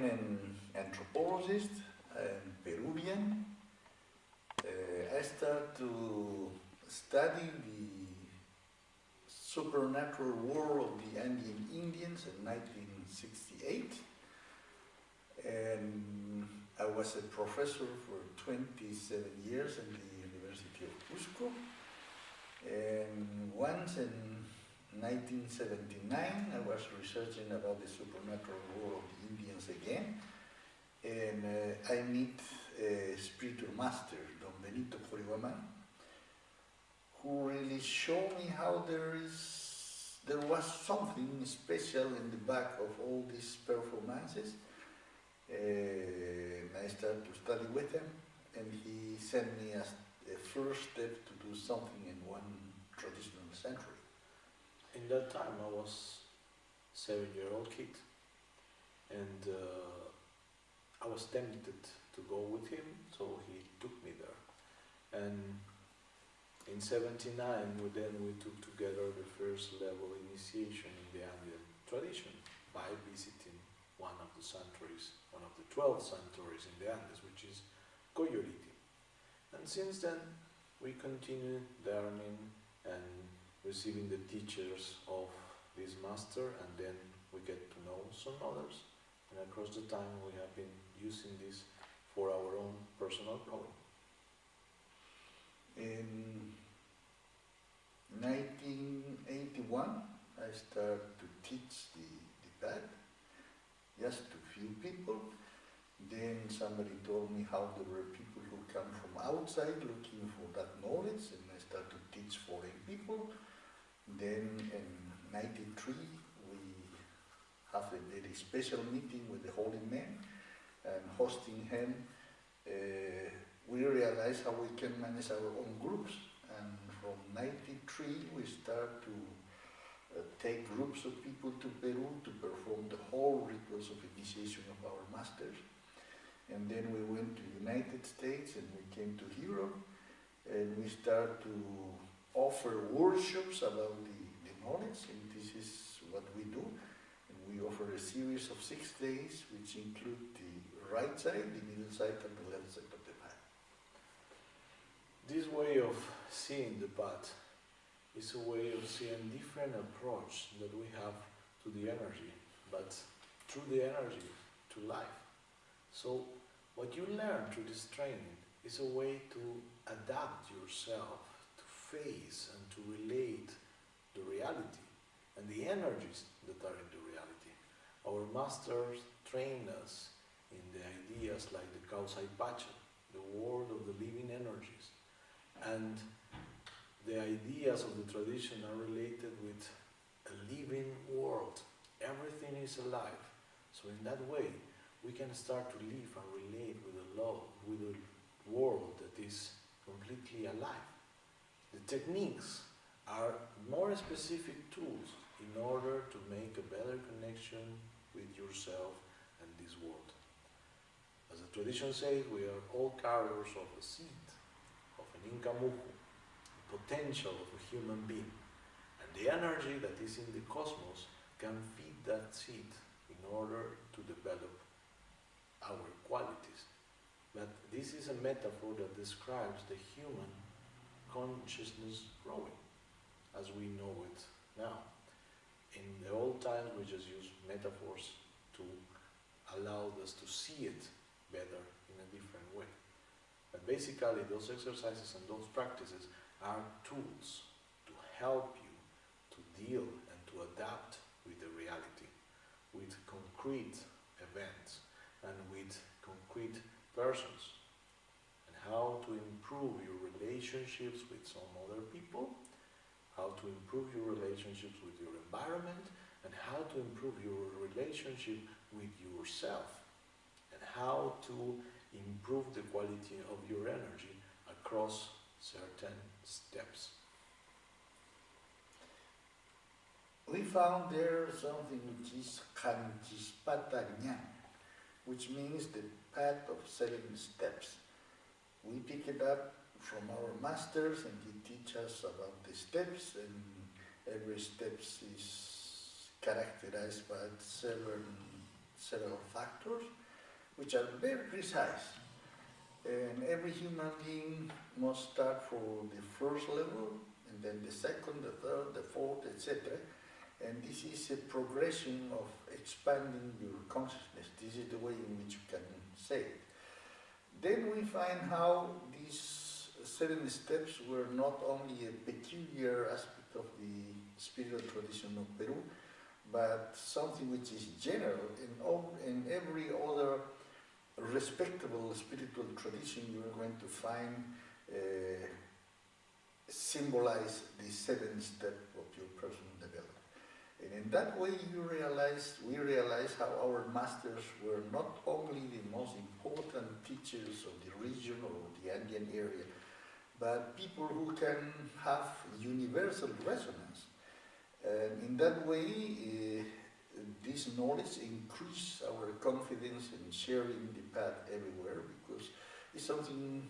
I'm an anthropologist, I'm Peruvian. Uh, I started to study the supernatural world of the Andean Indians in 1968. And I was a professor for 27 years in the University of Cusco. And once in 1979, I was researching about the supernatural world of the Indians again. And uh, I meet a spiritual master, Don Benito Qoriwaman, who really showed me how there is, there was something special in the back of all these performances. And I started to study with him, and he sent me as a first step to do something in one traditional century. In that time, I was seven-year-old kid, and uh, I was tempted to go with him, so he took me there. And in 79, we then we took together the first level initiation in the Andean tradition by visiting one of the sanctuaries, one of the 12 sanctuaries in the Andes, which is Qoyllur Rit'i. And since then, we continue learning and receiving the teachers of this master, and then we get to know some others. And across the time, we have been using this for our own personal growing. In 1981, I started to teach the, the path just to few people. Then somebody told me how there were people who come from outside looking for that knowledge and I started to teach foreign people. Then in 93 we have a very special meeting with the Holy Man and hosting him uh, we realized how we can manage our own groups and from 93 we start to uh, take groups of people to Peru to perform the whole rituals of initiation of our masters. And then we went to United States and we came to Europe and we start to offer workshops about the, the knowledge and this is what we do. Offer a series of six days which include the right side, the middle side and the left side of the path. This way of seeing the path is a way of seeing different approach that we have to the energy, but through the energy to life. So what you learn through this training is a way to adapt yourself, to face and to relate the reality and the energies that are in the. Our masters train us in the ideas like the Kausai Pacha, the world of the living energies. And the ideas of the tradition are related with a living world. Everything is alive. So in that way, we can start to live and relate with the love, with a world that is completely alive. The techniques are more specific tools in order to make a better connection with yourself and this world. As the tradition says, we are all carriers of a seed, of an Inca muhu, potential of a human being. And the energy that is in the cosmos can feed that seed in order to develop our qualities. But this is a metaphor that describes the human consciousness growing as we know it now. In the old times we just used metaphors to allow us to see it better in a different way. But basically those exercises and those practices are tools to help you to deal and to adapt with the reality, with concrete events and with concrete persons, and how to improve your relationships with some other people, how to improve your relationships with your environment, and how to improve your relationship with yourself, and how to improve the quality of your energy across certain steps. We found there something which is Kanchispata which means the path of seven steps. We pick it up from our masters and he teaches us about the steps and every step is characterized by seven, several factors, which are very precise. And every human being must start for the first level, and then the second, the third, the fourth, etc. And this is a progression of expanding your consciousness. This is the way in which you can say it. Then we find how these seven steps were not only a peculiar aspect of the spiritual tradition of Peru, but something which is general in, all, in every other respectable spiritual tradition you are going to find uh, symbolize the seven step of your personal development. And in that way you realize, we realize how our masters were not only the most important teachers of the region or the Andean area, but people who can have universal resonance. And in that way, uh, this knowledge increases our confidence in sharing the path everywhere because it's something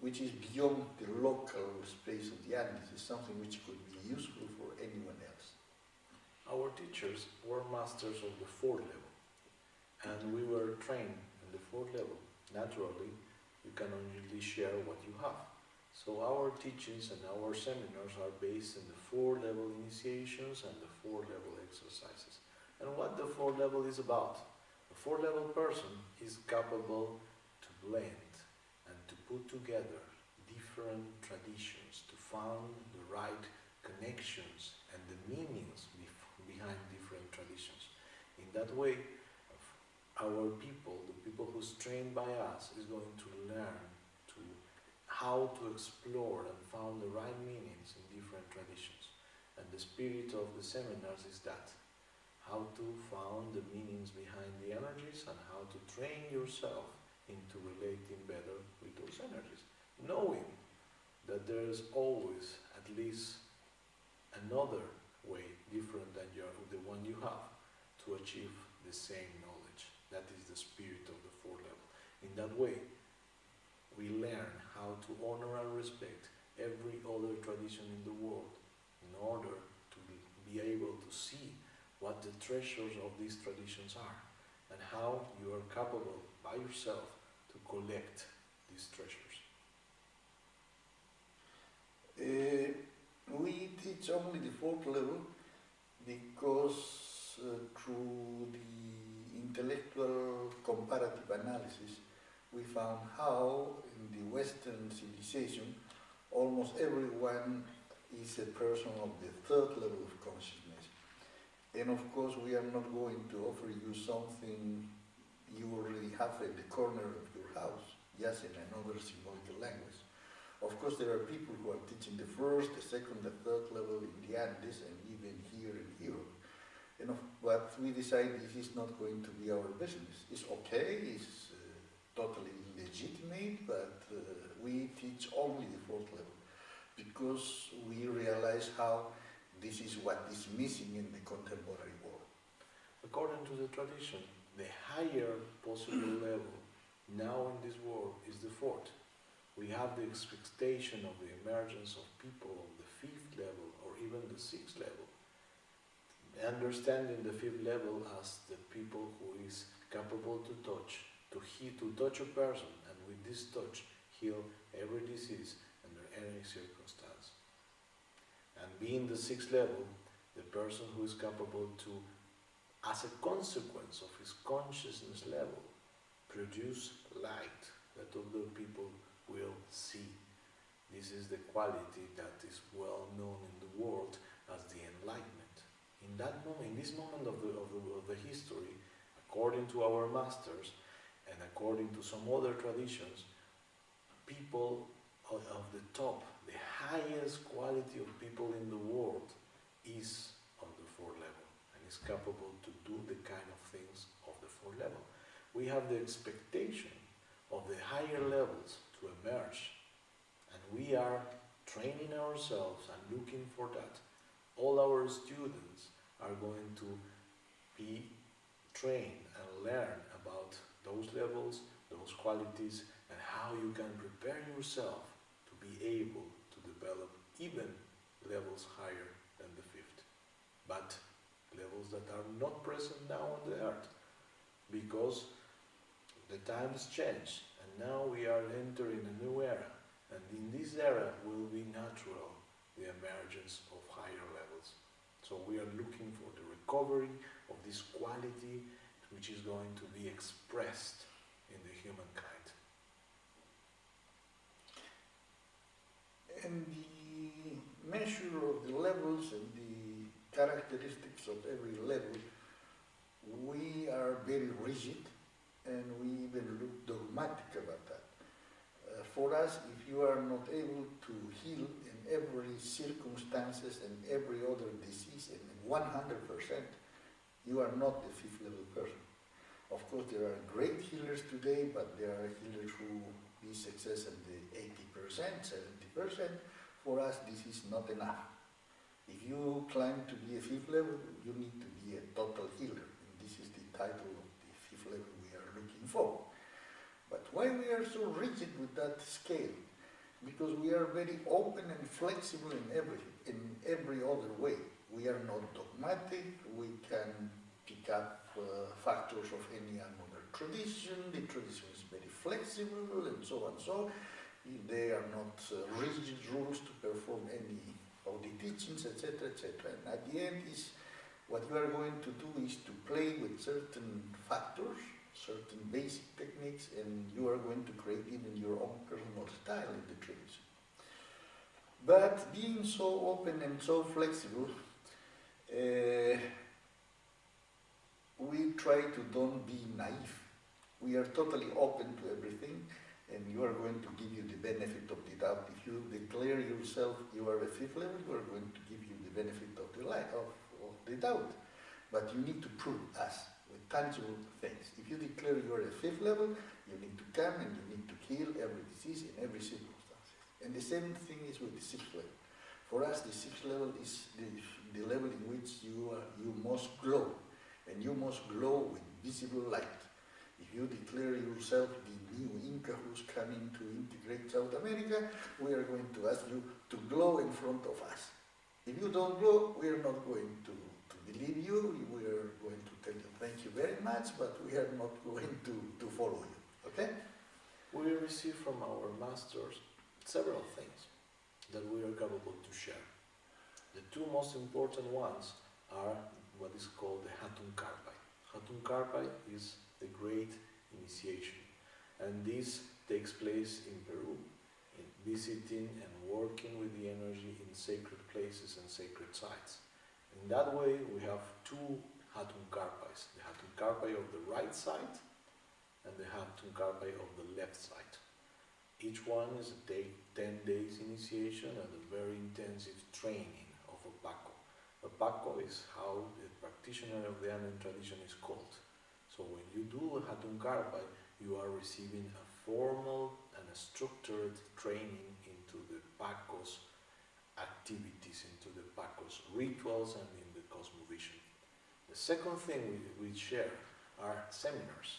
which is beyond the local space of the Andes. It's something which could be useful for anyone else. Our teachers were masters of the fourth level, and we were trained in the fourth level. Naturally, you can only share what you have. So our teachings and our seminars are based in the four level initiations and the four level exercises. And what the four level is about. A four level person is capable to blend and to put together different traditions to find the right connections and the meanings behind different traditions. In that way, our people, the people who's trained by us, is going to learn how to explore and find the right meanings in different traditions. And the spirit of the seminars is that how to find the meanings behind the energies and how to train yourself into relating better with those energies. Knowing that there is always at least another way different than your, the one you have to achieve the same knowledge. That is the spirit of the four level. In that way, we learn how to honor and respect every other tradition in the world in order to be able to see what the treasures of these traditions are and how you are capable by yourself to collect these treasures. Uh, we teach only the fourth level because uh, through the intellectual comparative analysis we found how in the Western civilization almost everyone is a person of the third level of consciousness and of course, we are not going to offer you something you already have in the corner of your house, just in another symbolical language. Of course, there are people who are teaching the first, the second, the third level in the Andes and even here in Europe. And of, but we decided this is not going to be our business. It's okay, it's totally legitimate, but uh, we teach only the fourth level because we realize how this is what is missing in the contemporary world. According to the tradition, the higher possible level now in this world is the fourth. We have the expectation of the emergence of people of the fifth level or even the sixth level. Understanding the fifth level as the people who is capable to touch, to heal, to touch a person and with this touch heal every disease under any circumstance. And being the sixth level, the person who is capable to, as a consequence of his consciousness level, produce light that other people will see. This is the quality that is well known in the world as the enlightenment. In that moment, in this moment of the, of the, of the history, according to our masters and according to some other traditions, people of, the top the highest quality of people in the world is on the fourth level and is capable to do the kind of things of the fourth level. We have the expectation of the higher levels to emerge and we are training ourselves and looking for that. All our students are going to be trained and learn about those levels, those qualities and how you can prepare yourself to be able to develop even levels higher than the fifth, but levels that are not present now on the earth, because the times change and now we are entering a new era and in this era will be natural the emergence of higher levels. So we are looking for the recovery of this quality which is going to be expressed in the humankind. And the measure of the levels and the characteristics of every level, we are very rigid and we even look dogmatic about that. Uh, for us, if you are not able to heal in every circumstances and every other disease in 100%, you are not a fifth level person. Of course, there are great healers today, but there are healers who be success in the 80%, 70%. For us, this is not enough. If you climb to be a fifth level, you need to be a total healer. And this is the title of the fifth level we are looking for. But why we are so rigid with that scale? Because we are very open and flexible in every, in every other way. We are not dogmatic, we can pick up uh, factors of any other tradition, the tradition is very flexible and so on. So they are not uh, rigid rules to perform any of the teachings, etc., etc. And at the end is what you are going to do is to play with certain factors, certain basic techniques, and you are going to create even your own personal style in the tradition. But being so open and so flexible, uh, we try to don't be naive. We are totally open to everything and you are going to give you the benefit of the doubt. If you declare yourself you are a fifth level, we are going to give you the benefit of the light, of, of the doubt. But you need to prove us with tangible things. If you declare you are a fifth level, you need to come and you need to heal every disease in every circumstance. And the same thing is with the sixth level. For us, the sixth level is the, the level in which you, are, you must glow. And you must glow with visible light. If you declare yourself the new Inca who's coming to integrate South America, we are going to ask you to glow in front of us. If you don't glow, we are not going to, to believe you, we are going to tell you thank you very much, but we are not going to, to follow you, okay? We receive from our masters several things that we are capable to share. The two most important ones are what is called the Hatun Karpai. Hatun Karpai is the great initiation and this takes place in Peru, in visiting and working with the energy in sacred places and sacred sites. In that way we have two Hatun Karpais, the Hatun Karpai of the right side and the Hatun Karpai of the left side. Each one is a day, 10 days initiation and a very intensive training. Paco is how the practitioner of the Andean tradition is called. So when you do Hatun Karpai, you are receiving a formal and a structured training into the Pacos activities, into the Pacos rituals and in the cosmovision. The second thing we, we share are seminars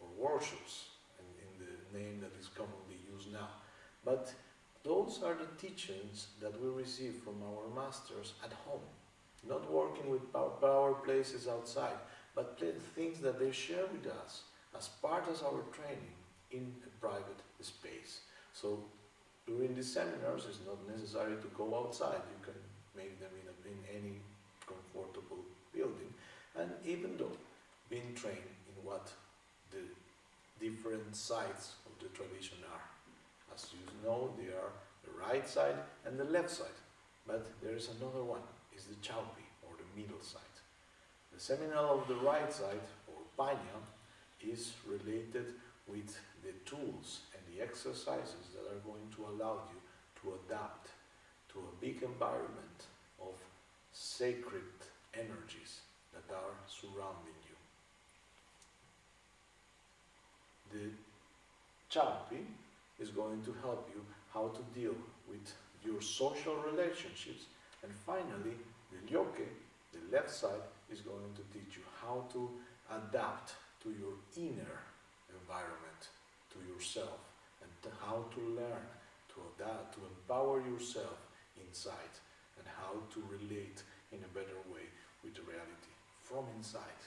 or workshops, in, in the name that is commonly used now. But those are the teachings that we receive from our masters at home, not working with power, places outside, but things that they share with us as part of our training in a private space. So during the seminars it's not necessary to go outside, you can make them in, a, in any comfortable building. And even though being trained in what the different sides of the tradition are. As you know, they are the right side and the left side. But there is another one, is the Chaupi, or the middle side. The seminal of the right side, or Paña, is related with the tools and the exercises that are going to allow you to adapt to a big environment of sacred energies that are surrounding you. The Chaupi is going to help you how to deal with your social relationships and finally the Lyoke, the left side, is going to teach you how to adapt to your inner environment, to yourself, and to how to learn to adapt, to empower yourself inside, and how to relate in a better way with the reality from inside.